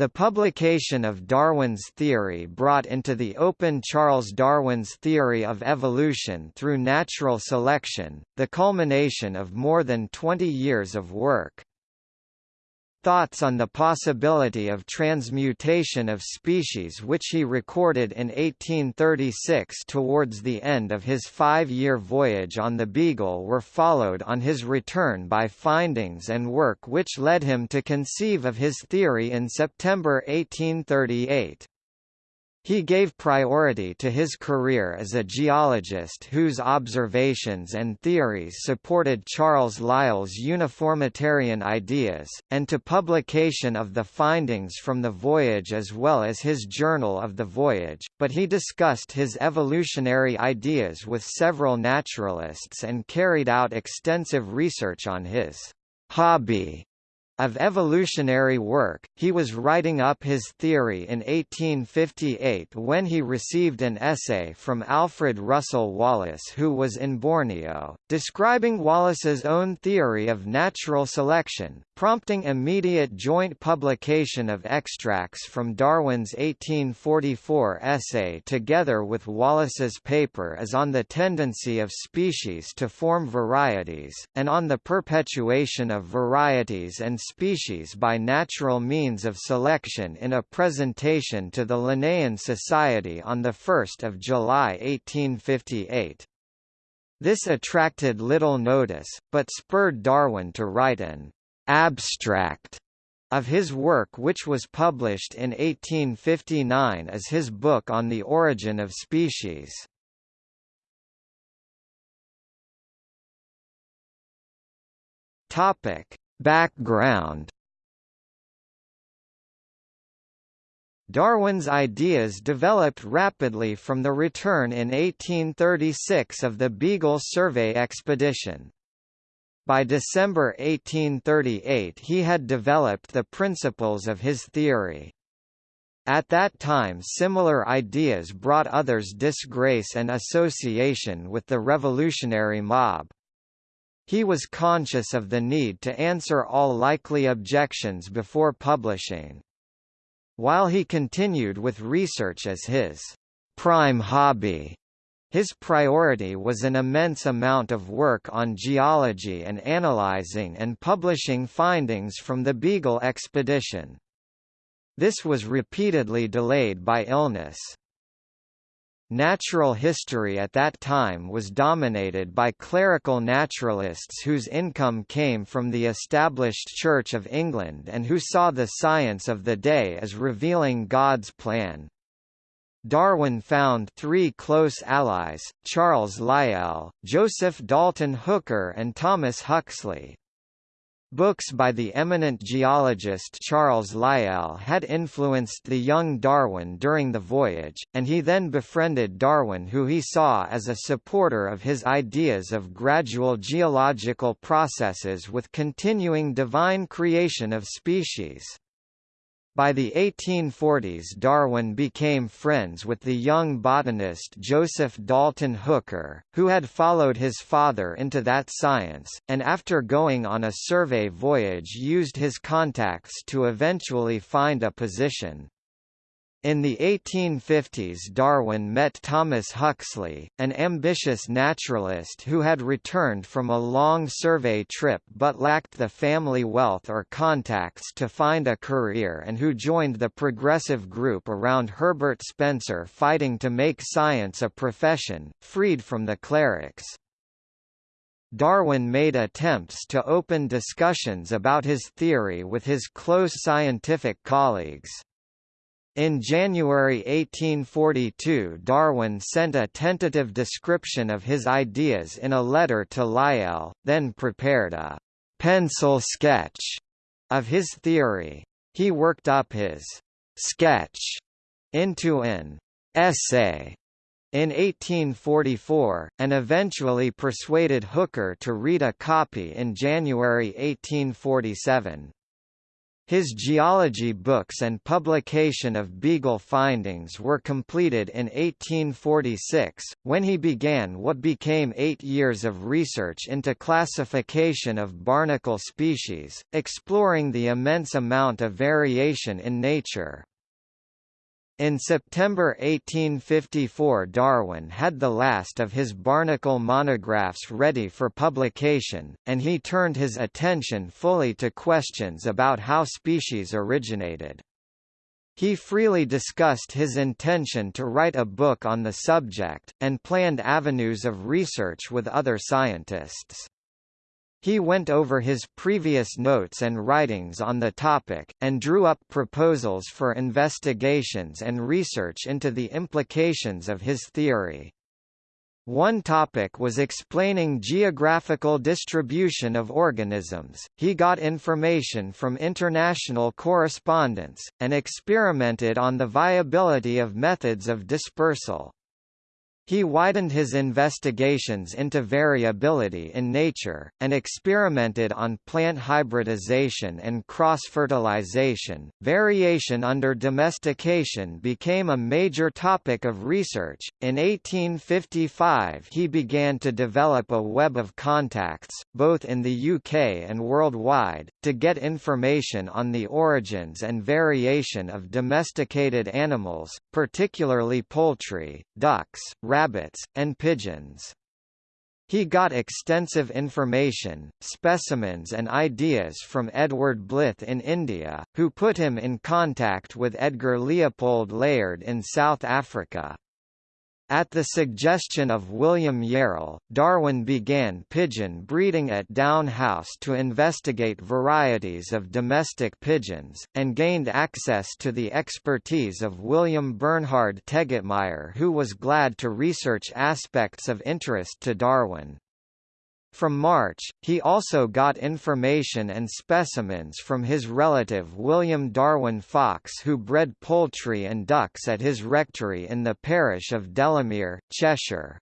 The publication of Darwin's theory brought into the open Charles Darwin's theory of evolution through natural selection, the culmination of more than 20 years of work. Thoughts on the possibility of transmutation of species which he recorded in 1836 towards the end of his five-year voyage on the Beagle were followed on his return by findings and work which led him to conceive of his theory in September 1838. He gave priority to his career as a geologist whose observations and theories supported Charles Lyell's uniformitarian ideas, and to publication of the findings from the voyage as well as his Journal of the Voyage, but he discussed his evolutionary ideas with several naturalists and carried out extensive research on his hobby of evolutionary work, he was writing up his theory in 1858 when he received an essay from Alfred Russel Wallace who was in Borneo, describing Wallace's own theory of natural selection, prompting immediate joint publication of extracts from Darwin's 1844 essay together with Wallace's paper as on the tendency of species to form varieties, and on the perpetuation of varieties and species by natural means of selection in a presentation to the Linnean Society on 1 July 1858. This attracted little notice, but spurred Darwin to write an abstract of his work which was published in 1859 as his book on the origin of species. Topic: Background Darwin's ideas developed rapidly from the return in 1836 of the Beagle Survey expedition. By December 1838 he had developed the principles of his theory. At that time similar ideas brought others disgrace and association with the revolutionary mob. He was conscious of the need to answer all likely objections before publishing. While he continued with research as his prime hobby, his priority was an immense amount of work on geology and analyzing and publishing findings from the Beagle expedition. This was repeatedly delayed by illness. Natural history at that time was dominated by clerical naturalists whose income came from the established Church of England and who saw the science of the day as revealing God's plan. Darwin found three close allies, Charles Lyell, Joseph Dalton Hooker and Thomas Huxley, Books by the eminent geologist Charles Lyell had influenced the young Darwin during the voyage, and he then befriended Darwin who he saw as a supporter of his ideas of gradual geological processes with continuing divine creation of species. By the 1840s Darwin became friends with the young botanist Joseph Dalton Hooker, who had followed his father into that science, and after going on a survey voyage used his contacts to eventually find a position. In the 1850s Darwin met Thomas Huxley, an ambitious naturalist who had returned from a long survey trip but lacked the family wealth or contacts to find a career and who joined the progressive group around Herbert Spencer fighting to make science a profession, freed from the clerics. Darwin made attempts to open discussions about his theory with his close scientific colleagues. In January 1842 Darwin sent a tentative description of his ideas in a letter to Lyell, then prepared a «pencil sketch» of his theory. He worked up his «sketch» into an «essay» in 1844, and eventually persuaded Hooker to read a copy in January 1847. His geology books and publication of Beagle findings were completed in 1846, when he began what became eight years of research into classification of barnacle species, exploring the immense amount of variation in nature. In September 1854 Darwin had the last of his barnacle monographs ready for publication, and he turned his attention fully to questions about how species originated. He freely discussed his intention to write a book on the subject, and planned avenues of research with other scientists. He went over his previous notes and writings on the topic, and drew up proposals for investigations and research into the implications of his theory. One topic was explaining geographical distribution of organisms. He got information from international correspondence, and experimented on the viability of methods of dispersal. He widened his investigations into variability in nature, and experimented on plant hybridization and cross-fertilization. Variation under domestication became a major topic of research. In 1855 he began to develop a web of contacts, both in the UK and worldwide, to get information on the origins and variation of domesticated animals, particularly poultry, ducks, rabbits, and pigeons. He got extensive information, specimens and ideas from Edward Blyth in India, who put him in contact with Edgar Leopold Layard in South Africa. At the suggestion of William Yarrell, Darwin began pigeon breeding at Down House to investigate varieties of domestic pigeons, and gained access to the expertise of William Bernhard Tegetmeier who was glad to research aspects of interest to Darwin. From March, he also got information and specimens from his relative William Darwin Fox who bred poultry and ducks at his rectory in the parish of Delamere, Cheshire.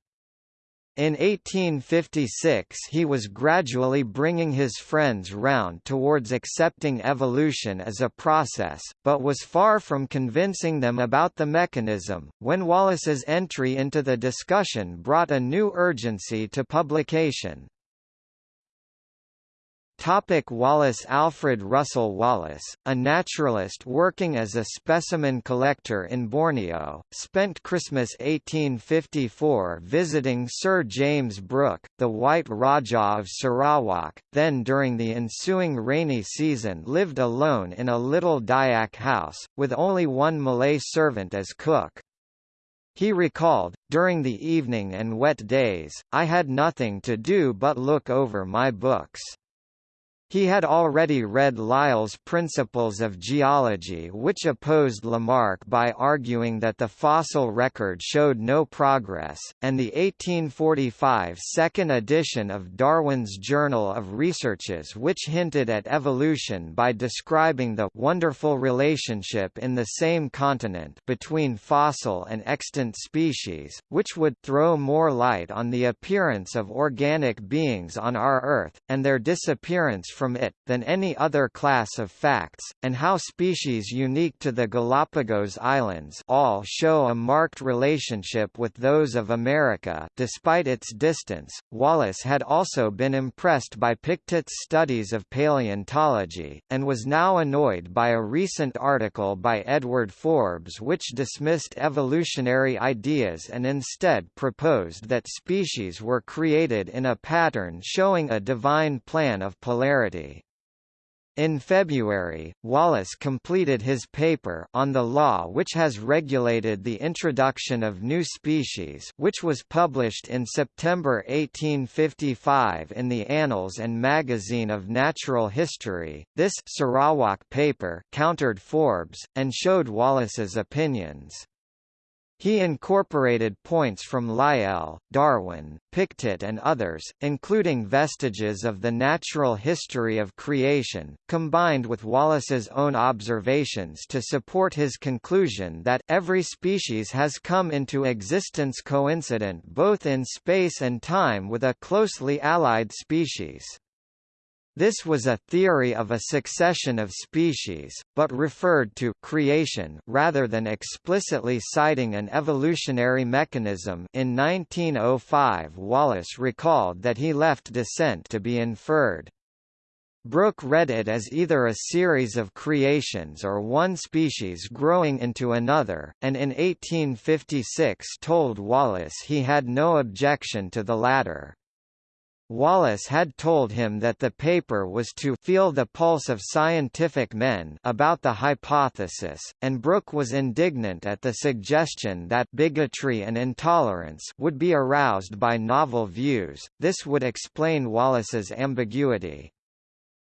In 1856 he was gradually bringing his friends round towards accepting evolution as a process, but was far from convincing them about the mechanism, when Wallace's entry into the discussion brought a new urgency to publication. Topic Wallace Alfred Russel Wallace, a naturalist working as a specimen collector in Borneo, spent Christmas 1854 visiting Sir James Brooke, the White Rajah of Sarawak, then during the ensuing rainy season lived alone in a little Dayak house, with only one Malay servant as cook. He recalled, during the evening and wet days, I had nothing to do but look over my books. He had already read Lyell's Principles of Geology which opposed Lamarck by arguing that the fossil record showed no progress, and the 1845 second edition of Darwin's Journal of Researches which hinted at evolution by describing the wonderful relationship in the same continent between fossil and extant species, which would throw more light on the appearance of organic beings on our Earth, and their disappearance from it, than any other class of facts, and how species unique to the Galapagos Islands all show a marked relationship with those of America despite its distance. Wallace had also been impressed by Pictet's studies of paleontology, and was now annoyed by a recent article by Edward Forbes which dismissed evolutionary ideas and instead proposed that species were created in a pattern showing a divine plan of polarity. In February, Wallace completed his paper on the law which has regulated the introduction of new species which was published in September 1855 in the Annals and Magazine of Natural History. This Sarawak paper countered Forbes, and showed Wallace's opinions. He incorporated points from Lyell, Darwin, Pictet and others, including vestiges of the natural history of creation, combined with Wallace's own observations to support his conclusion that every species has come into existence coincident both in space and time with a closely allied species. This was a theory of a succession of species, but referred to creation rather than explicitly citing an evolutionary mechanism in 1905 Wallace recalled that he left descent to be inferred. Brooke read it as either a series of creations or one species growing into another, and in 1856 told Wallace he had no objection to the latter. Wallace had told him that the paper was to feel the pulse of scientific men about the hypothesis, and Brooke was indignant at the suggestion that bigotry and intolerance would be aroused by novel views. This would explain Wallace's ambiguity.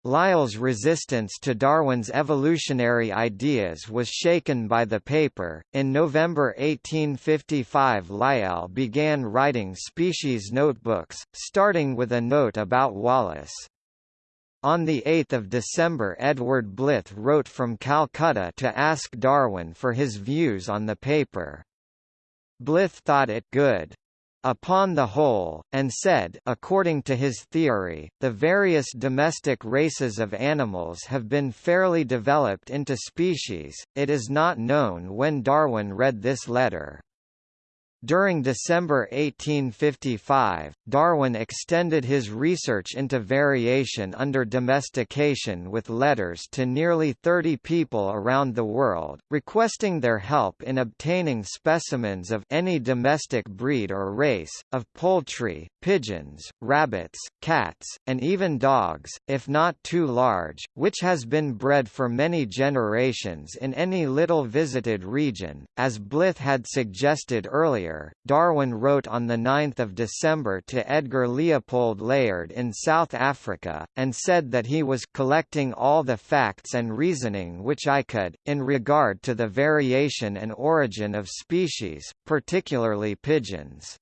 Lyell's resistance to Darwin's evolutionary ideas was shaken by the paper. In November 1855, Lyell began writing species notebooks, starting with a note about Wallace. On 8 December Edward Blyth wrote from Calcutta to ask Darwin for his views on the paper. Blyth thought it good upon the whole, and said according to his theory, the various domestic races of animals have been fairly developed into species. It is not known when Darwin read this letter. During December 1855, Darwin extended his research into variation under domestication with letters to nearly 30 people around the world, requesting their help in obtaining specimens of any domestic breed or race, of poultry, pigeons, rabbits, cats, and even dogs, if not too large, which has been bred for many generations in any little visited region, as Blyth had suggested earlier Darwin wrote on 9 December to Edgar Leopold Layard in South Africa, and said that he was collecting all the facts and reasoning which I could, in regard to the variation and origin of species, particularly pigeons.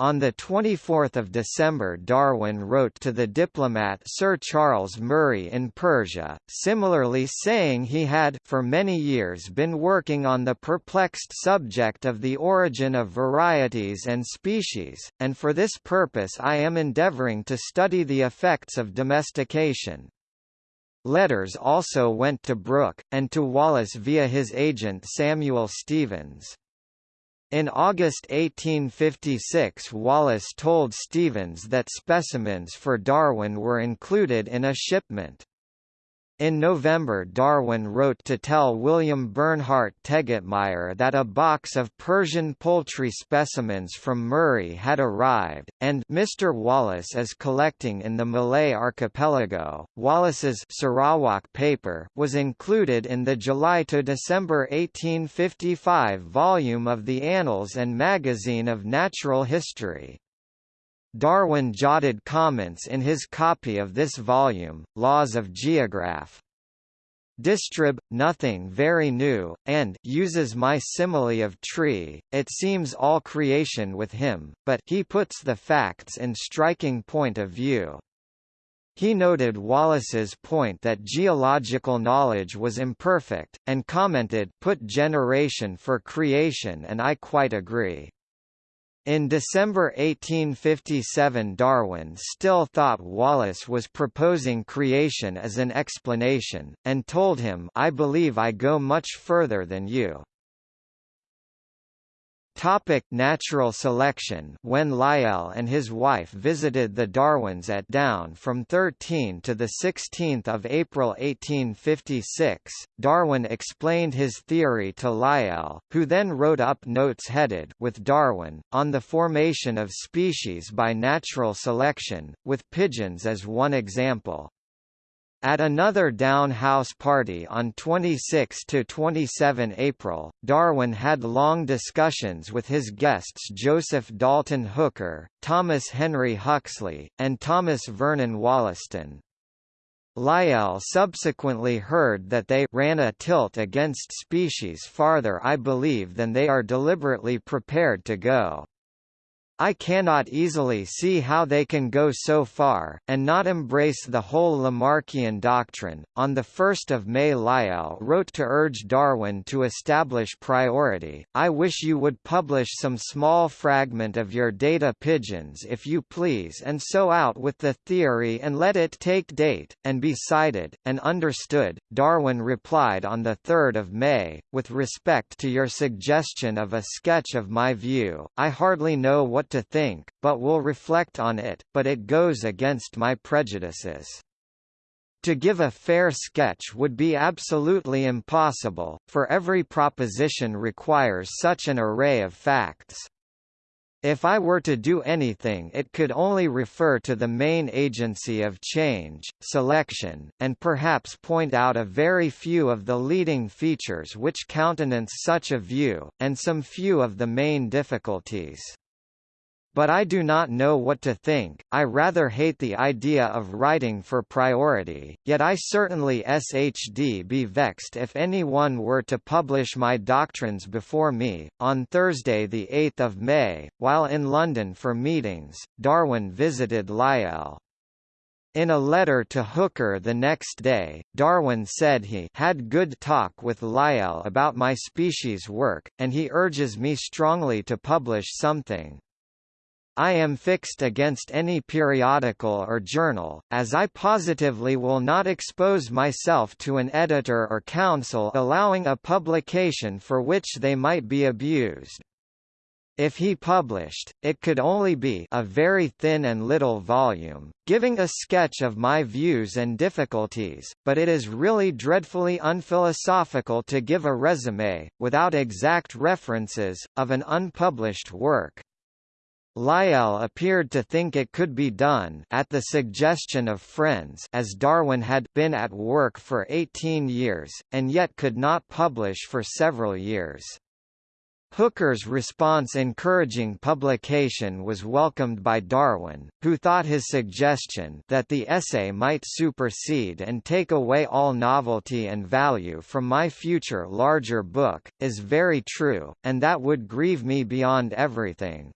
On 24 December Darwin wrote to the diplomat Sir Charles Murray in Persia, similarly saying he had for many years been working on the perplexed subject of the origin of varieties and species, and for this purpose I am endeavouring to study the effects of domestication. Letters also went to Brooke, and to Wallace via his agent Samuel Stevens. In August 1856 Wallace told Stevens that specimens for Darwin were included in a shipment. In November Darwin wrote to tell William Bernhard Tegetmeier that a box of Persian poultry specimens from Murray had arrived, and Mr. Wallace is collecting in the Malay archipelago. Wallace's Sarawak paper was included in the July to December 1855 volume of the Annals and Magazine of Natural History. Darwin jotted comments in his copy of this volume, Laws of Geograph. Distrib, nothing very new, and uses my simile of tree, it seems all creation with him, but he puts the facts in striking point of view. He noted Wallace's point that geological knowledge was imperfect, and commented put generation for creation and I quite agree. In December 1857 Darwin still thought Wallace was proposing creation as an explanation, and told him I believe I go much further than you. Topic natural selection When Lyell and his wife visited the Darwins at Down from 13 to 16 April 1856, Darwin explained his theory to Lyell, who then wrote up notes headed with Darwin, on the formation of species by natural selection, with pigeons as one example. At another Down House party on 26–27 April, Darwin had long discussions with his guests Joseph Dalton Hooker, Thomas Henry Huxley, and Thomas Vernon Wollaston. Lyell subsequently heard that they ran a tilt against species farther I believe than they are deliberately prepared to go. I cannot easily see how they can go so far, and not embrace the whole Lamarckian doctrine. On 1 May Lyell wrote to urge Darwin to establish priority, I wish you would publish some small fragment of your data pigeons if you please and so out with the theory and let it take date, and be cited, and understood. Darwin replied on the 3 May, with respect to your suggestion of a sketch of my view, I hardly know what to think, but will reflect on it, but it goes against my prejudices. To give a fair sketch would be absolutely impossible, for every proposition requires such an array of facts. If I were to do anything it could only refer to the main agency of change, selection, and perhaps point out a very few of the leading features which countenance such a view, and some few of the main difficulties. But I do not know what to think, I rather hate the idea of writing for priority, yet I certainly shd be vexed if anyone were to publish my doctrines before me. On Thursday 8 May, while in London for meetings, Darwin visited Lyell. In a letter to Hooker the next day, Darwin said he had good talk with Lyell about my species work, and he urges me strongly to publish something. I am fixed against any periodical or journal, as I positively will not expose myself to an editor or counsel allowing a publication for which they might be abused. If he published, it could only be a very thin and little volume, giving a sketch of my views and difficulties, but it is really dreadfully unphilosophical to give a resume, without exact references, of an unpublished work. Lyell appeared to think it could be done at the suggestion of friends as Darwin had been at work for 18 years, and yet could not publish for several years. Hooker's response encouraging publication was welcomed by Darwin, who thought his suggestion that the essay might supersede and take away all novelty and value from my future larger book, is very true, and that would grieve me beyond everything.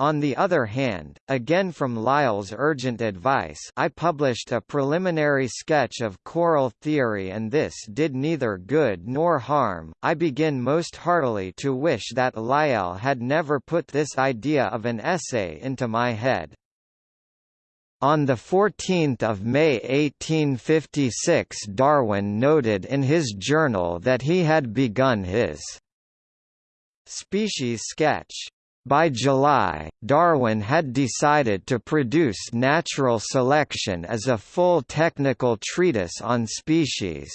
On the other hand, again from Lyell's urgent advice I published a preliminary sketch of coral theory and this did neither good nor harm. I begin most heartily to wish that Lyell had never put this idea of an essay into my head. On 14 May 1856 Darwin noted in his journal that he had begun his species sketch by July, Darwin had decided to produce Natural Selection as a full technical treatise on species.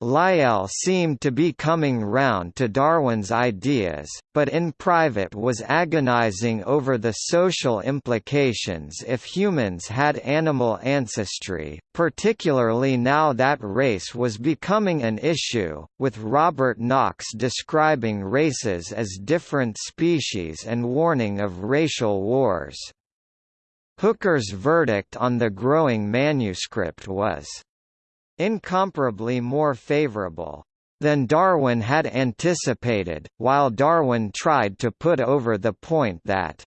Lyell seemed to be coming round to Darwin's ideas, but in private was agonizing over the social implications if humans had animal ancestry, particularly now that race was becoming an issue, with Robert Knox describing races as different species and warning of racial wars. Hooker's verdict on the growing manuscript was incomparably more favorable than Darwin had anticipated, while Darwin tried to put over the point that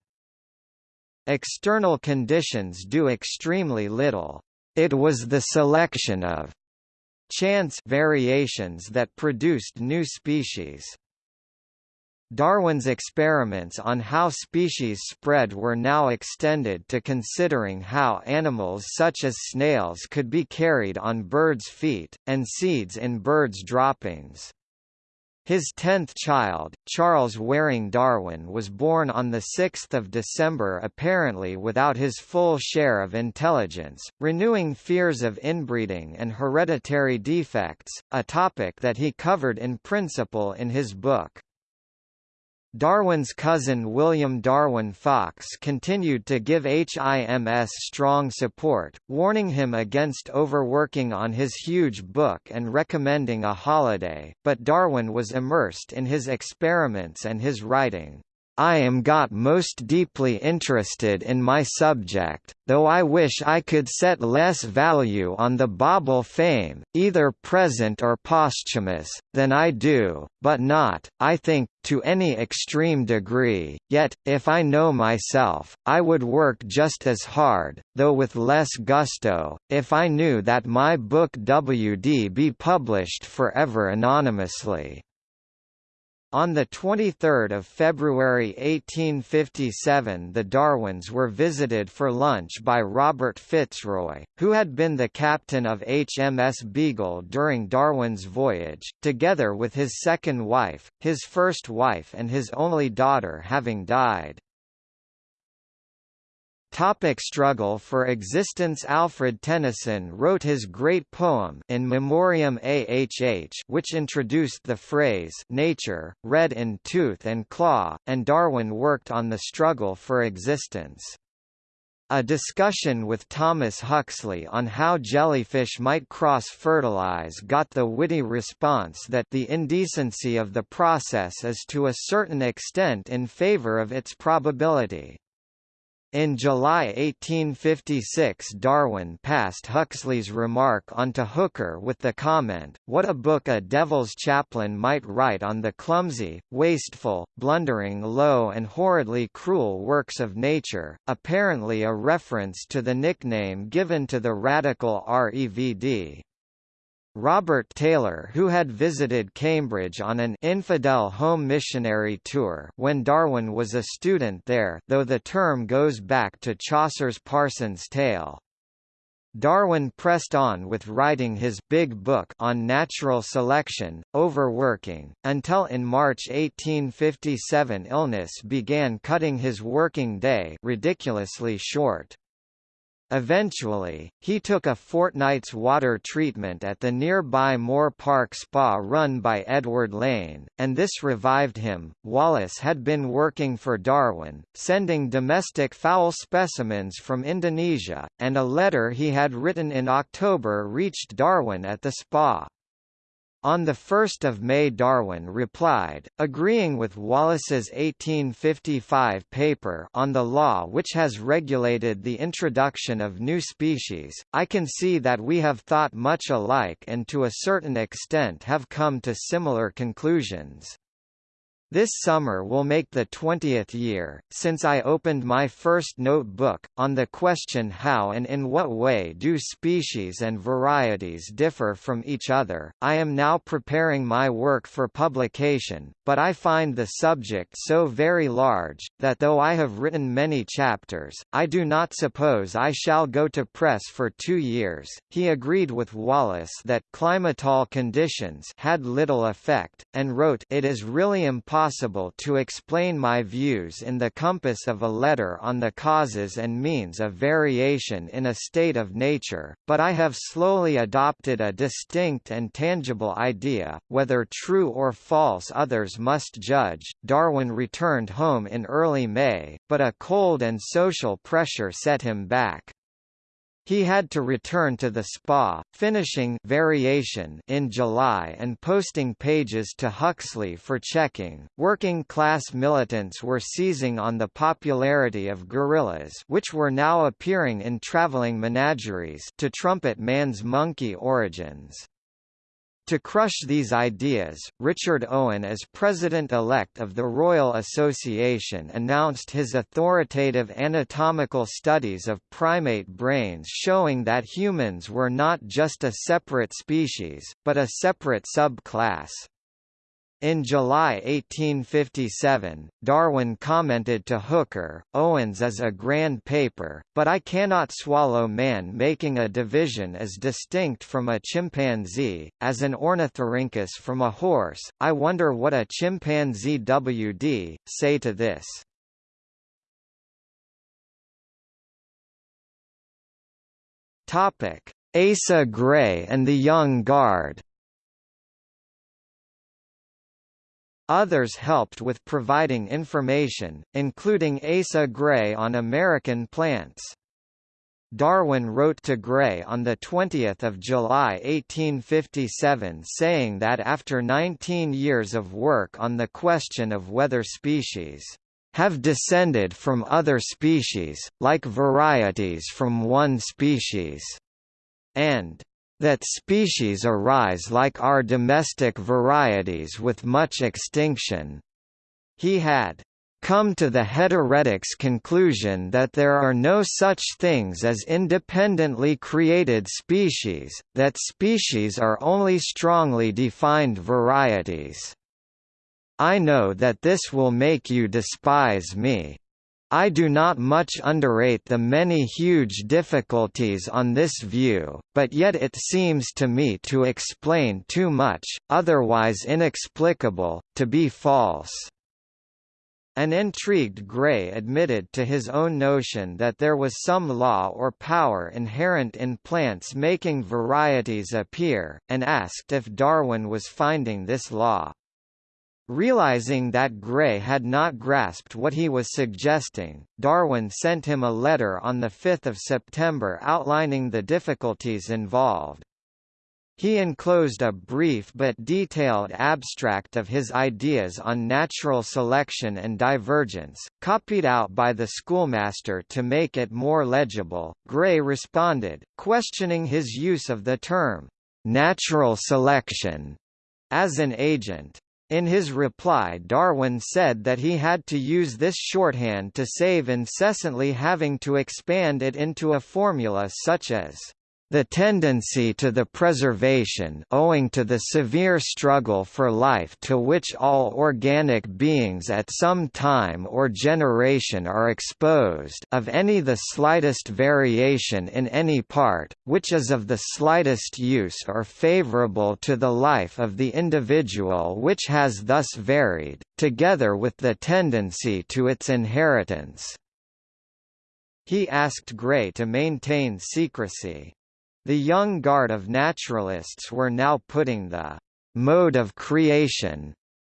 external conditions do extremely little. It was the selection of chance variations that produced new species. Darwin's experiments on how species spread were now extended to considering how animals such as snails could be carried on birds' feet, and seeds in birds' droppings. His tenth child, Charles Waring Darwin was born on 6 December apparently without his full share of intelligence, renewing fears of inbreeding and hereditary defects, a topic that he covered in principle in his book. Darwin's cousin William Darwin Fox continued to give HIMS strong support, warning him against overworking on his huge book and recommending a holiday, but Darwin was immersed in his experiments and his writing. I am got most deeply interested in my subject, though I wish I could set less value on the bauble fame, either present or posthumous, than I do, but not, I think, to any extreme degree, yet, if I know myself, I would work just as hard, though with less gusto, if I knew that my book WD be published forever anonymously. On 23 February 1857 the Darwins were visited for lunch by Robert Fitzroy, who had been the captain of HMS Beagle during Darwin's voyage, together with his second wife, his first wife and his only daughter having died. Topic struggle for existence Alfred Tennyson wrote his great poem In Memoriam Ahh which introduced the phrase nature, red in tooth and claw, and Darwin worked on the struggle for existence. A discussion with Thomas Huxley on how jellyfish might cross-fertilize got the witty response that the indecency of the process is to a certain extent in favor of its probability. In July 1856 Darwin passed Huxley's remark on to Hooker with the comment, what a book a devil's chaplain might write on the clumsy, wasteful, blundering low and horridly cruel works of nature, apparently a reference to the nickname given to the radical REVD. Robert Taylor who had visited Cambridge on an infidel home missionary tour when Darwin was a student there though the term goes back to Chaucer's Parson's Tale. Darwin pressed on with writing his big book on natural selection, overworking, until in March 1857 illness began cutting his working day ridiculously short. Eventually, he took a fortnight's water treatment at the nearby Moor Park Spa run by Edward Lane, and this revived him. Wallace had been working for Darwin, sending domestic fowl specimens from Indonesia, and a letter he had written in October reached Darwin at the spa. On 1 May Darwin replied, agreeing with Wallace's 1855 paper on the law which has regulated the introduction of new species, I can see that we have thought much alike and to a certain extent have come to similar conclusions. This summer will make the 20th year, since I opened my first notebook, on the question how and in what way do species and varieties differ from each other. I am now preparing my work for publication, but I find the subject so very large, that though I have written many chapters, I do not suppose I shall go to press for two years. He agreed with Wallace that climatol conditions had little effect, and wrote It is really impossible possible to explain my views in the compass of a letter on the causes and means of variation in a state of nature, but I have slowly adopted a distinct and tangible idea, whether true or false others must judge. Darwin returned home in early May, but a cold and social pressure set him back. He had to return to the spa, finishing variation in July and posting pages to Huxley for checking. Working class militants were seizing on the popularity of gorillas which were now appearing in traveling menageries to trumpet man's monkey origins. To crush these ideas, Richard Owen as president-elect of the Royal Association announced his authoritative anatomical studies of primate brains showing that humans were not just a separate species, but a separate subclass. In July 1857, Darwin commented to Hooker, Owens is a grand paper, but I cannot swallow man making a division as distinct from a chimpanzee, as an ornithorhynchus from a horse, I wonder what a chimpanzee WD, say to this. Asa Gray and the Young Guard Others helped with providing information, including Asa Gray on American plants. Darwin wrote to Gray on 20 July 1857 saying that after 19 years of work on the question of whether species have descended from other species, like varieties from one species, and that species arise like our domestic varieties with much extinction. He had come to the heteretics conclusion that there are no such things as independently created species, that species are only strongly defined varieties. I know that this will make you despise me. I do not much underrate the many huge difficulties on this view, but yet it seems to me to explain too much, otherwise inexplicable, to be false. An intrigued Gray admitted to his own notion that there was some law or power inherent in plants making varieties appear, and asked if Darwin was finding this law. Realizing that Gray had not grasped what he was suggesting, Darwin sent him a letter on 5 September outlining the difficulties involved. He enclosed a brief but detailed abstract of his ideas on natural selection and divergence, copied out by the schoolmaster to make it more legible. Gray responded, questioning his use of the term, natural selection, as an agent. In his reply Darwin said that he had to use this shorthand to save incessantly having to expand it into a formula such as the tendency to the preservation owing to the severe struggle for life to which all organic beings at some time or generation are exposed of any the slightest variation in any part, which is of the slightest use or favorable to the life of the individual which has thus varied, together with the tendency to its inheritance. He asked Gray to maintain secrecy. The young guard of naturalists were now putting the mode of creation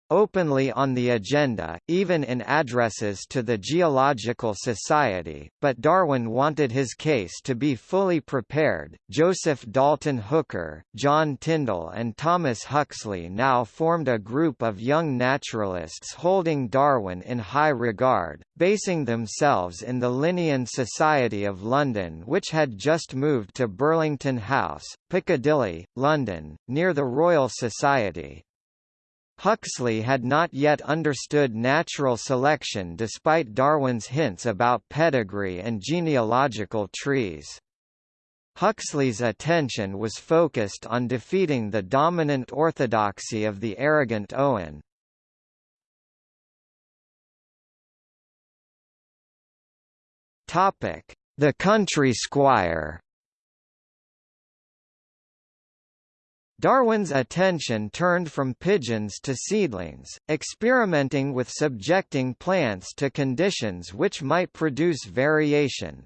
openly on the agenda, even in addresses to the Geological Society, but Darwin wanted his case to be fully prepared. Joseph Dalton Hooker, John Tyndall, and Thomas Huxley now formed a group of young naturalists holding Darwin in high regard, basing themselves in the Linnean Society of London, which had just moved to Burlington House, Piccadilly, London, near the Royal Society. Huxley had not yet understood natural selection despite Darwin's hints about pedigree and genealogical trees. Huxley's attention was focused on defeating the dominant orthodoxy of the arrogant Owen. The country squire Darwin's attention turned from pigeons to seedlings, experimenting with subjecting plants to conditions which might produce variation.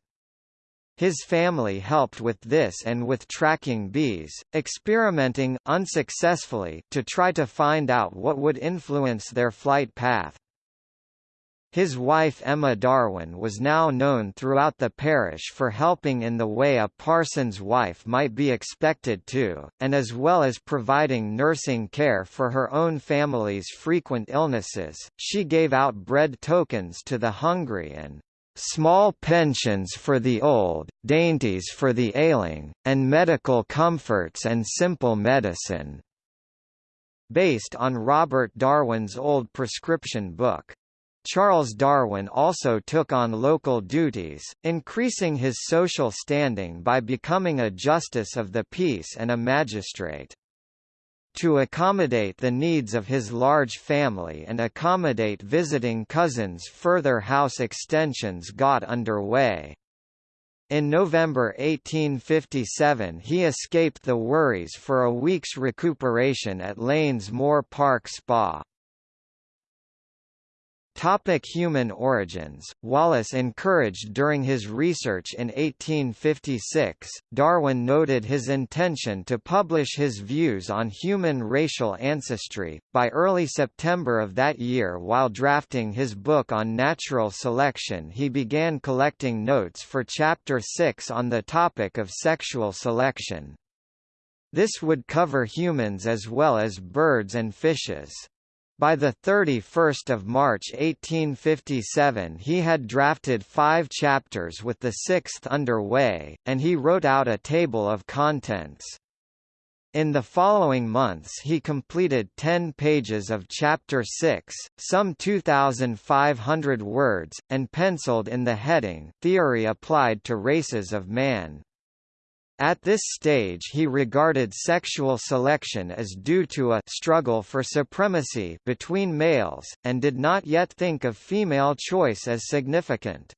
His family helped with this and with tracking bees, experimenting unsuccessfully to try to find out what would influence their flight path. His wife Emma Darwin was now known throughout the parish for helping in the way a parson's wife might be expected to, and as well as providing nursing care for her own family's frequent illnesses, she gave out bread tokens to the hungry and small pensions for the old, dainties for the ailing, and medical comforts and simple medicine." Based on Robert Darwin's old prescription book. Charles Darwin also took on local duties, increasing his social standing by becoming a justice of the peace and a magistrate. To accommodate the needs of his large family and accommodate visiting cousins further house extensions got underway. In November 1857 he escaped the worries for a week's recuperation at Lanes Moor Park Spa. Topic human origins Wallace encouraged during his research in 1856, Darwin noted his intention to publish his views on human racial ancestry. By early September of that year while drafting his book on natural selection he began collecting notes for Chapter 6 on the topic of sexual selection. This would cover humans as well as birds and fishes. By 31 March 1857 he had drafted five chapters with the sixth under way, and he wrote out a table of contents. In the following months he completed 10 pages of Chapter 6, some 2,500 words, and penciled in the heading, Theory Applied to Races of Man. At this stage he regarded sexual selection as due to a struggle for supremacy between males, and did not yet think of female choice as significant.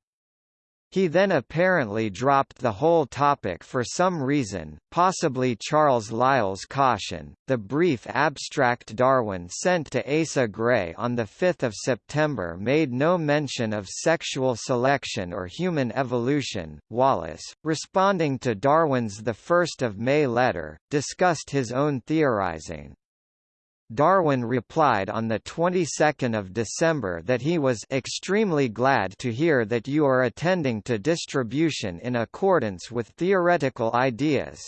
He then apparently dropped the whole topic for some reason, possibly Charles Lyell's caution. The brief abstract Darwin sent to Asa Gray on 5 September made no mention of sexual selection or human evolution. Wallace, responding to Darwin's 1 May letter, discussed his own theorizing. Darwin replied on the 22nd of December that he was extremely glad to hear that you are attending to distribution in accordance with theoretical ideas.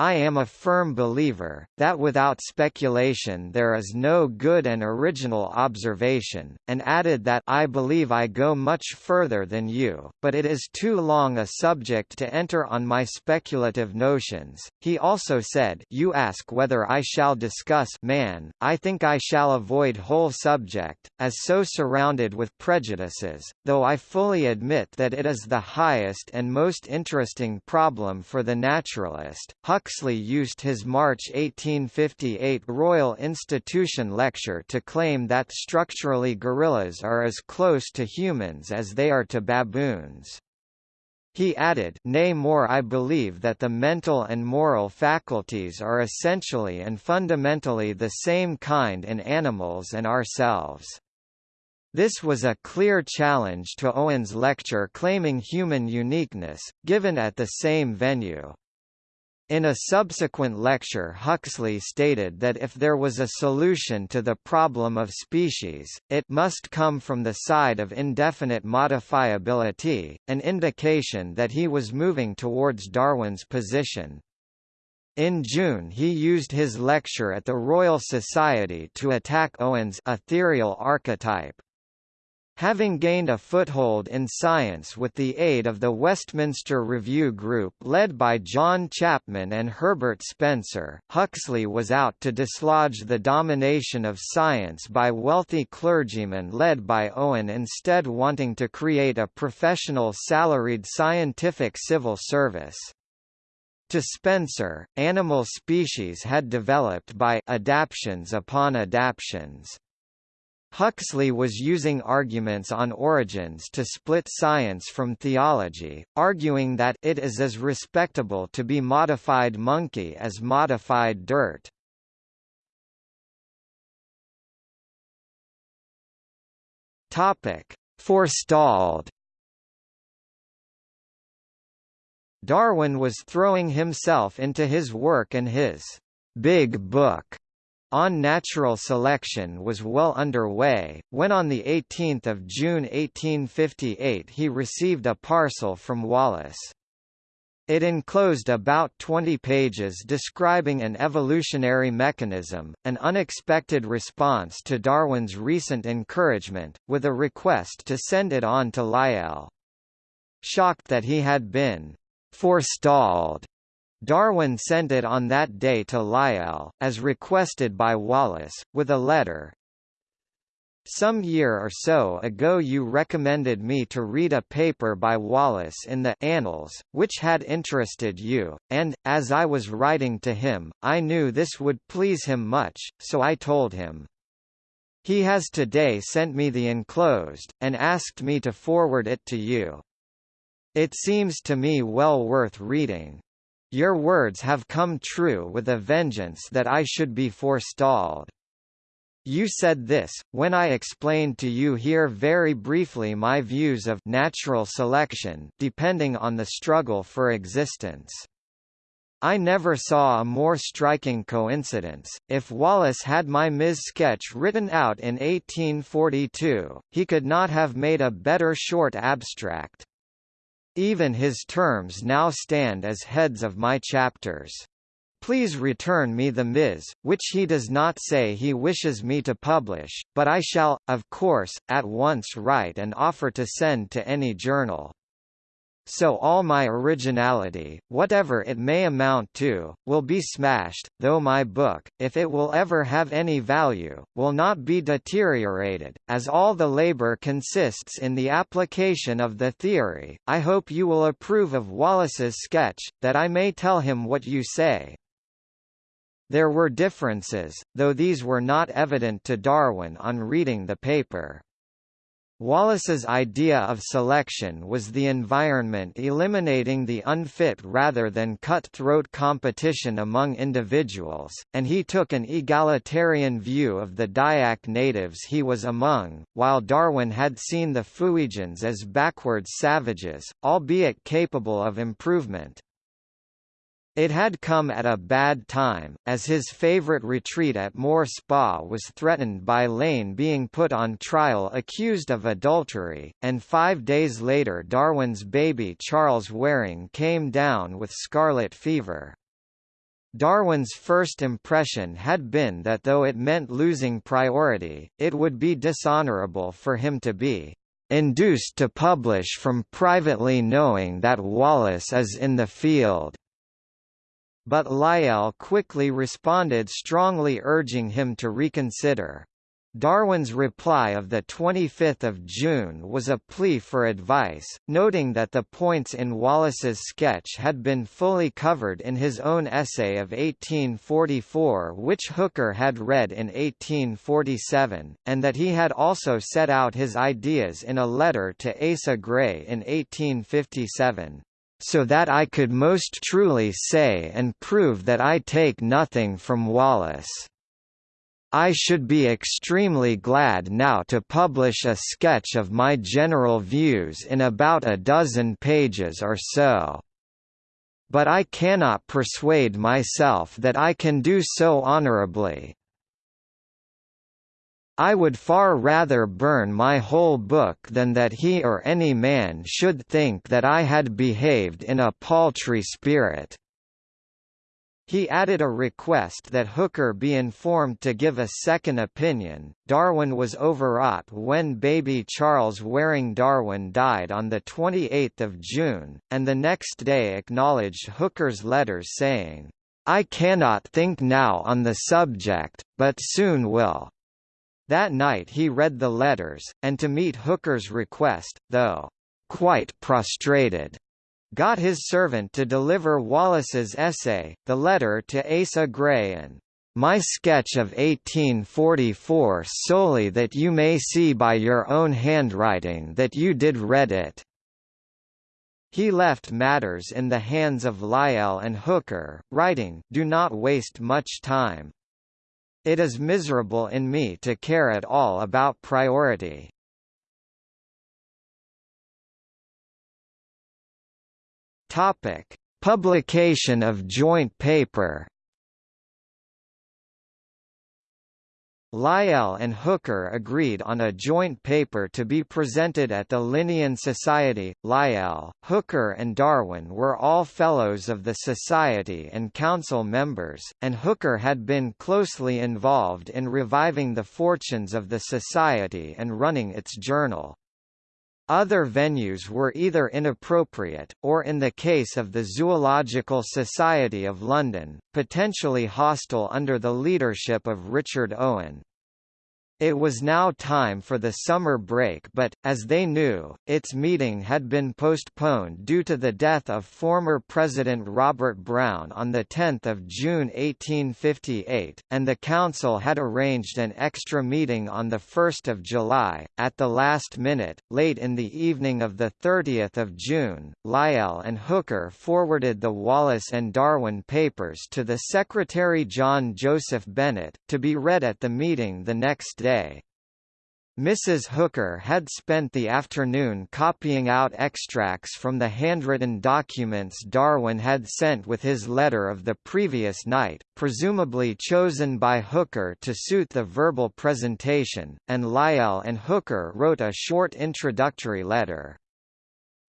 I am a firm believer, that without speculation there is no good and original observation, and added that I believe I go much further than you, but it is too long a subject to enter on my speculative notions. He also said You ask whether I shall discuss man, I think I shall avoid whole subject, as so surrounded with prejudices, though I fully admit that it is the highest and most interesting problem for the naturalist. Huxley Huxley used his March 1858 Royal Institution lecture to claim that structurally gorillas are as close to humans as they are to baboons. He added, Nay more I believe that the mental and moral faculties are essentially and fundamentally the same kind in animals and ourselves. This was a clear challenge to Owen's lecture claiming human uniqueness, given at the same venue. In a subsequent lecture Huxley stated that if there was a solution to the problem of species, it must come from the side of indefinite modifiability, an indication that he was moving towards Darwin's position. In June he used his lecture at the Royal Society to attack Owen's ethereal archetype. Having gained a foothold in science with the aid of the Westminster Review Group led by John Chapman and Herbert Spencer, Huxley was out to dislodge the domination of science by wealthy clergymen led by Owen instead wanting to create a professional salaried scientific civil service. To Spencer, animal species had developed by adaptions upon adaptions. Huxley was using arguments on origins to split science from theology, arguing that it is as respectable to be modified monkey as modified dirt. Topic: Forestalled. Darwin was throwing himself into his work and his big book on natural selection was well underway, when on 18 June 1858 he received a parcel from Wallace. It enclosed about 20 pages describing an evolutionary mechanism, an unexpected response to Darwin's recent encouragement, with a request to send it on to Lyell. Shocked that he had been forestalled Darwin sent it on that day to Lyell, as requested by Wallace, with a letter. Some year or so ago you recommended me to read a paper by Wallace in the Annals, which had interested you, and, as I was writing to him, I knew this would please him much, so I told him. He has today sent me the enclosed, and asked me to forward it to you. It seems to me well worth reading. Your words have come true with a vengeance that I should be forestalled. You said this, when I explained to you here very briefly my views of natural selection depending on the struggle for existence. I never saw a more striking coincidence. If Wallace had my Ms. sketch written out in 1842, he could not have made a better short abstract. Even his terms now stand as heads of my chapters. Please return me the Ms., which he does not say he wishes me to publish, but I shall, of course, at once write and offer to send to any journal. So all my originality, whatever it may amount to, will be smashed, though my book, if it will ever have any value, will not be deteriorated, as all the labor consists in the application of the theory. I hope you will approve of Wallace's sketch, that I may tell him what you say. There were differences, though these were not evident to Darwin on reading the paper. Wallace's idea of selection was the environment eliminating the unfit rather than cutthroat competition among individuals, and he took an egalitarian view of the Dayak natives he was among, while Darwin had seen the Fuegians as backward savages, albeit capable of improvement. It had come at a bad time, as his favourite retreat at Moor Spa was threatened by Lane being put on trial accused of adultery, and five days later Darwin's baby Charles Waring came down with scarlet fever. Darwin's first impression had been that though it meant losing priority, it would be dishonourable for him to be induced to publish from privately knowing that Wallace is in the field but Lyell quickly responded strongly urging him to reconsider. Darwin's reply of 25 June was a plea for advice, noting that the points in Wallace's sketch had been fully covered in his own essay of 1844 which Hooker had read in 1847, and that he had also set out his ideas in a letter to Asa Gray in 1857 so that I could most truly say and prove that I take nothing from Wallace. I should be extremely glad now to publish a sketch of my general views in about a dozen pages or so. But I cannot persuade myself that I can do so honorably, I would far rather burn my whole book than that he or any man should think that I had behaved in a paltry spirit. He added a request that Hooker be informed to give a second opinion. Darwin was overwrought when baby Charles Waring Darwin died on 28 June, and the next day acknowledged Hooker's letters saying, I cannot think now on the subject, but soon will. That night he read the letters, and to meet Hooker's request, though quite prostrated, got his servant to deliver Wallace's essay, the letter to Asa Gray and my sketch of 1844 solely that you may see by your own handwriting that you did read it. He left matters in the hands of Lyell and Hooker, writing, Do not waste much time. It is miserable in me to care at all about priority. Topic: Publication of joint paper Lyell and Hooker agreed on a joint paper to be presented at the Linnean Society. Lyell, Hooker and Darwin were all Fellows of the Society and Council members, and Hooker had been closely involved in reviving the fortunes of the Society and running its journal. Other venues were either inappropriate, or in the case of the Zoological Society of London, potentially hostile under the leadership of Richard Owen. It was now time for the summer break but, as they knew, its meeting had been postponed due to the death of former President Robert Brown on 10 June 1858, and the Council had arranged an extra meeting on 1 July. At the last minute, late in the evening of 30 June, Lyell and Hooker forwarded the Wallace and Darwin papers to the Secretary John Joseph Bennett, to be read at the meeting the next day day. Mrs. Hooker had spent the afternoon copying out extracts from the handwritten documents Darwin had sent with his letter of the previous night, presumably chosen by Hooker to suit the verbal presentation, and Lyell and Hooker wrote a short introductory letter.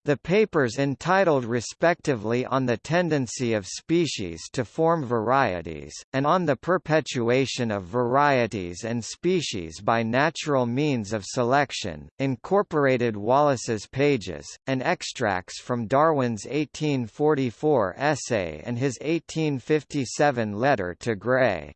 The papers entitled respectively On the Tendency of Species to Form Varieties, and On the Perpetuation of Varieties and Species by Natural Means of Selection, incorporated Wallace's pages, and extracts from Darwin's 1844 essay and his 1857 letter to Gray.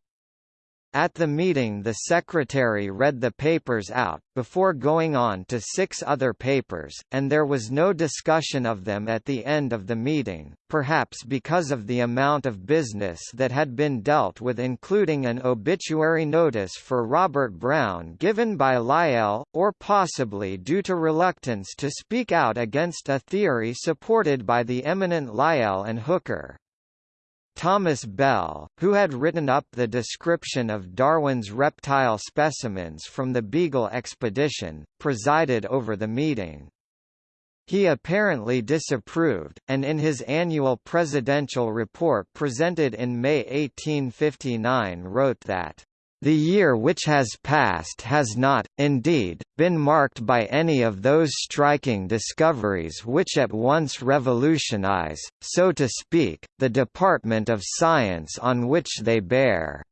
At the meeting the secretary read the papers out, before going on to six other papers, and there was no discussion of them at the end of the meeting, perhaps because of the amount of business that had been dealt with including an obituary notice for Robert Brown given by Lyell, or possibly due to reluctance to speak out against a theory supported by the eminent Lyell and Hooker. Thomas Bell, who had written up the description of Darwin's reptile specimens from the Beagle expedition, presided over the meeting. He apparently disapproved, and in his annual presidential report presented in May 1859 wrote that the year which has passed has not, indeed, been marked by any of those striking discoveries which at once revolutionize, so to speak, the department of science on which they bear.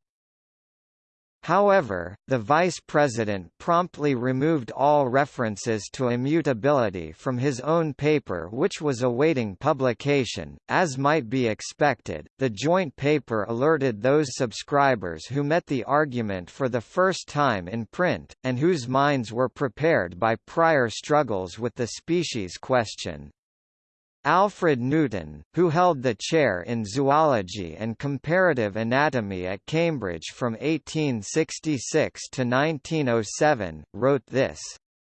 However, the vice president promptly removed all references to immutability from his own paper which was awaiting publication. As might be expected, the joint paper alerted those subscribers who met the argument for the first time in print, and whose minds were prepared by prior struggles with the species question. Alfred Newton, who held the chair in zoology and comparative anatomy at Cambridge from 1866 to 1907, wrote this.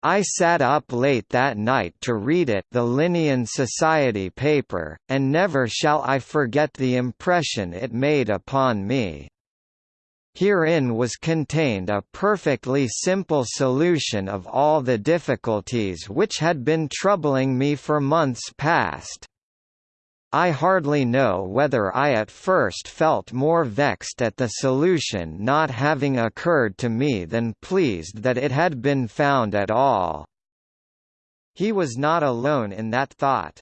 I sat up late that night to read it the Linnean Society paper, and never shall I forget the impression it made upon me. Herein was contained a perfectly simple solution of all the difficulties which had been troubling me for months past. I hardly know whether I at first felt more vexed at the solution not having occurred to me than pleased that it had been found at all. He was not alone in that thought.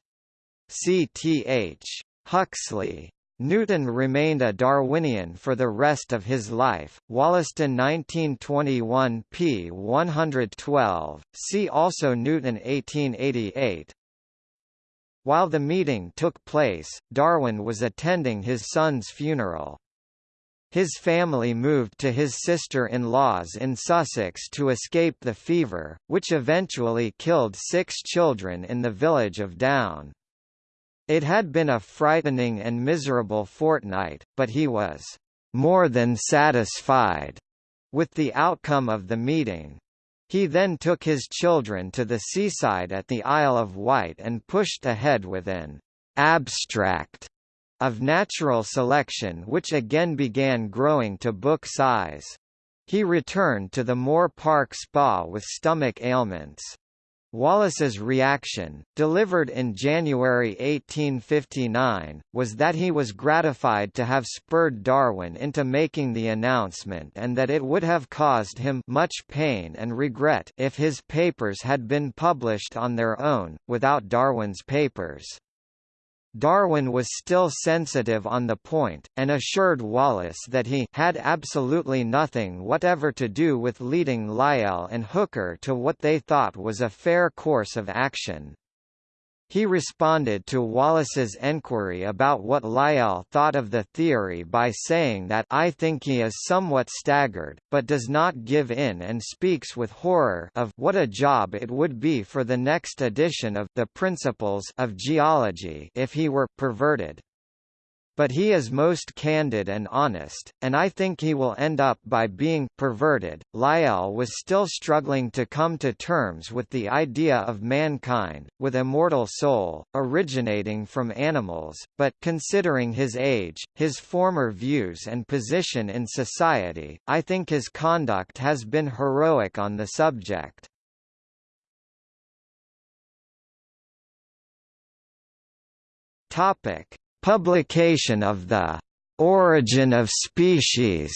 C. T. H. Huxley Newton remained a Darwinian for the rest of his life. Wollaston 1921 p. 112. See also Newton 1888. While the meeting took place, Darwin was attending his son's funeral. His family moved to his sister-in-law's in Sussex to escape the fever, which eventually killed six children in the village of Down. It had been a frightening and miserable fortnight, but he was more than satisfied with the outcome of the meeting. He then took his children to the seaside at the Isle of Wight and pushed ahead with an abstract of natural selection which again began growing to book size. He returned to the Moor Park Spa with stomach ailments. Wallace's reaction, delivered in January 1859, was that he was gratified to have spurred Darwin into making the announcement and that it would have caused him much pain and regret if his papers had been published on their own, without Darwin's papers. Darwin was still sensitive on the point, and assured Wallace that he had absolutely nothing whatever to do with leading Lyell and Hooker to what they thought was a fair course of action. He responded to Wallace's enquiry about what Lyell thought of the theory by saying that I think he is somewhat staggered, but does not give in and speaks with horror of what a job it would be for the next edition of the Principles of Geology if he were perverted. But he is most candid and honest, and I think he will end up by being perverted. Lyell was still struggling to come to terms with the idea of mankind, with immortal soul, originating from animals, but considering his age, his former views and position in society, I think his conduct has been heroic on the subject. Topic Publication of the Origin of Species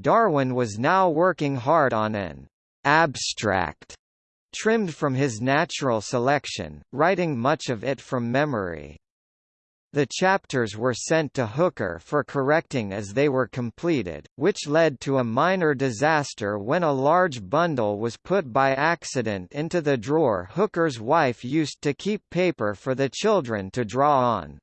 Darwin was now working hard on an abstract trimmed from his natural selection, writing much of it from memory. The chapters were sent to Hooker for correcting as they were completed, which led to a minor disaster when a large bundle was put by accident into the drawer Hooker's wife used to keep paper for the children to draw on.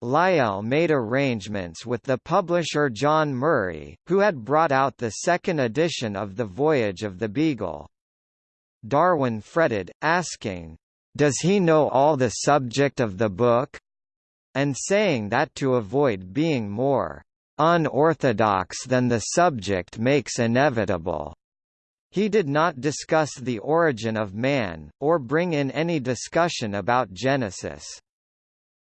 Lyell made arrangements with the publisher John Murray, who had brought out the second edition of The Voyage of the Beagle. Darwin fretted, asking, "'Does he know all the subject of the book?' And saying that to avoid being more unorthodox than the subject makes inevitable. He did not discuss the origin of man, or bring in any discussion about Genesis.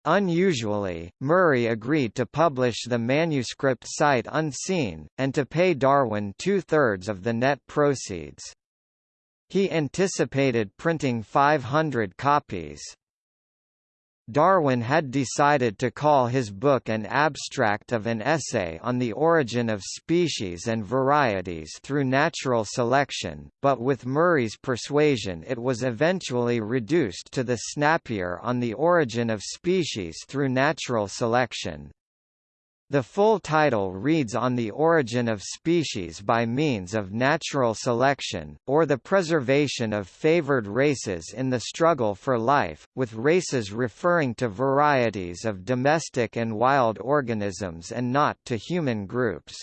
Unusually, Murray agreed to publish the manuscript sight unseen, and to pay Darwin two-thirds of the net proceeds. He anticipated printing 500 copies. Darwin had decided to call his book an abstract of an essay on the origin of species and varieties through natural selection, but with Murray's persuasion it was eventually reduced to the snappier on the origin of species through natural selection. The full title reads On the Origin of Species by Means of Natural Selection, or the Preservation of Favored Races in the Struggle for Life, with races referring to varieties of domestic and wild organisms and not to human groups.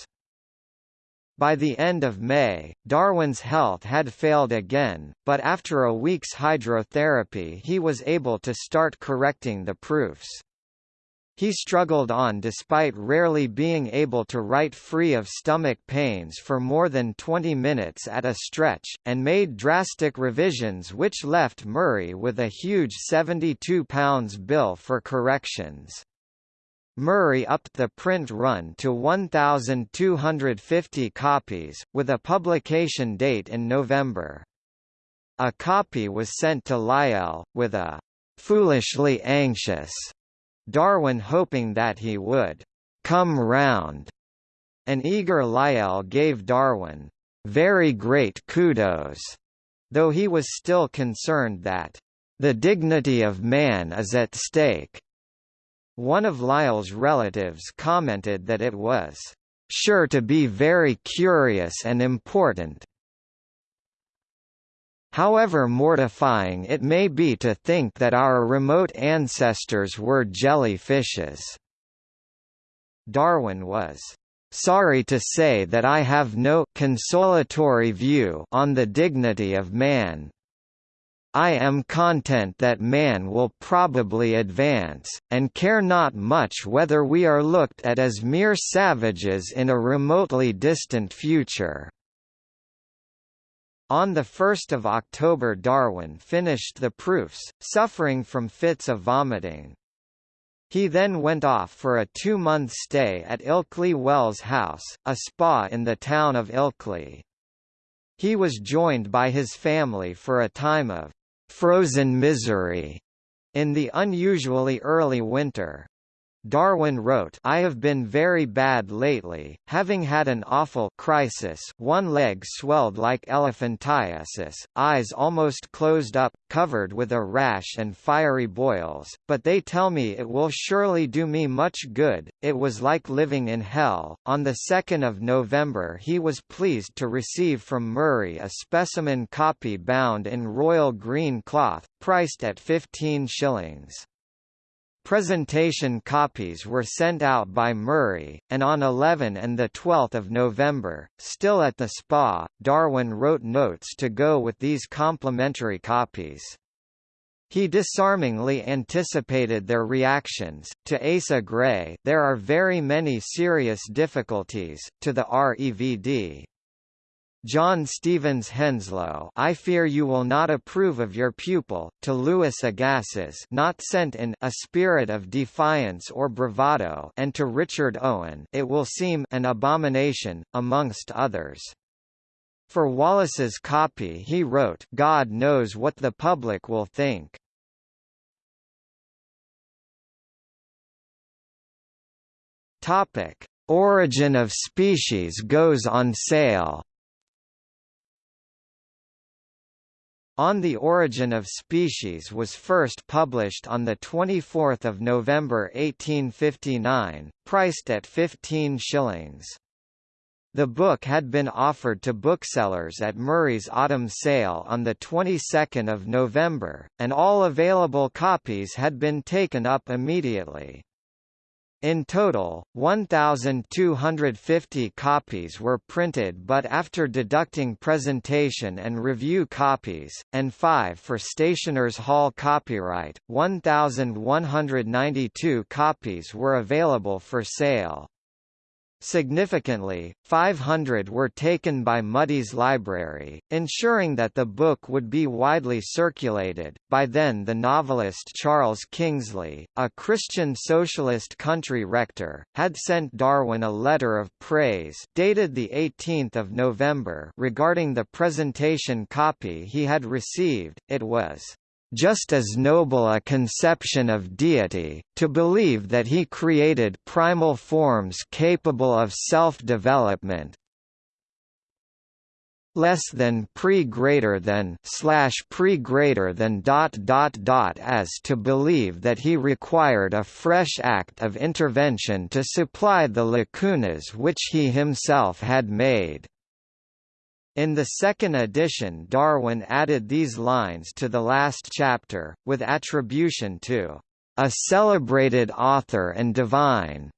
By the end of May, Darwin's health had failed again, but after a week's hydrotherapy he was able to start correcting the proofs. He struggled on despite rarely being able to write free of stomach pains for more than 20 minutes at a stretch, and made drastic revisions which left Murray with a huge £72 bill for corrections. Murray upped the print run to 1,250 copies, with a publication date in November. A copy was sent to Lyell, with a "...foolishly anxious." Darwin hoping that he would come round. An eager Lyell gave Darwin very great kudos, though he was still concerned that the dignity of man is at stake. One of Lyell's relatives commented that it was sure to be very curious and important, However mortifying it may be to think that our remote ancestors were jellyfishes. Darwin was sorry to say that I have no consolatory view on the dignity of man. I am content that man will probably advance, and care not much whether we are looked at as mere savages in a remotely distant future. On 1 October Darwin finished the proofs, suffering from fits of vomiting. He then went off for a two-month stay at Ilkley Wells House, a spa in the town of Ilkley. He was joined by his family for a time of «frozen misery» in the unusually early winter. Darwin wrote I have been very bad lately, having had an awful crisis one leg swelled like elephantiasis, eyes almost closed up, covered with a rash and fiery boils, but they tell me it will surely do me much good, it was like living in hell. On 2 November he was pleased to receive from Murray a specimen copy bound in royal green cloth, priced at 15 shillings. Presentation copies were sent out by Murray, and on 11 and 12 November, still at the Spa, Darwin wrote notes to go with these complimentary copies. He disarmingly anticipated their reactions. To Asa Gray, there are very many serious difficulties. To the REVD, John Stevens Henslow I fear you will not approve of your pupil, to Louis Agassiz not sent in a spirit of defiance or bravado and to Richard Owen it will seem an abomination, amongst others. For Wallace's copy he wrote God knows what the public will think. Topic. Origin of species goes on sale On the Origin of Species was first published on 24 November 1859, priced at 15 shillings. The book had been offered to booksellers at Murray's autumn sale on the 22nd of November, and all available copies had been taken up immediately. In total, 1,250 copies were printed but after deducting presentation and review copies, and five for Stationers' Hall copyright, 1,192 copies were available for sale. Significantly, 500 were taken by Mudie's Library, ensuring that the book would be widely circulated. By then, the novelist Charles Kingsley, a Christian socialist country rector, had sent Darwin a letter of praise dated the 18th of November regarding the presentation copy he had received. It was just as noble a conception of deity, to believe that he created primal forms capable of self-development, less than pre greater than slash pre greater than dot dot dot as to believe that he required a fresh act of intervention to supply the lacunas which he himself had made. In the second edition Darwin added these lines to the last chapter, with attribution to a celebrated author and divine.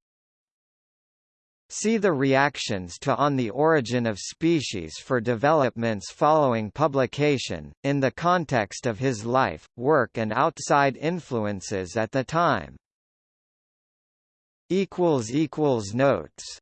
See the reactions to On the Origin of Species for developments following publication, in the context of his life, work and outside influences at the time. Notes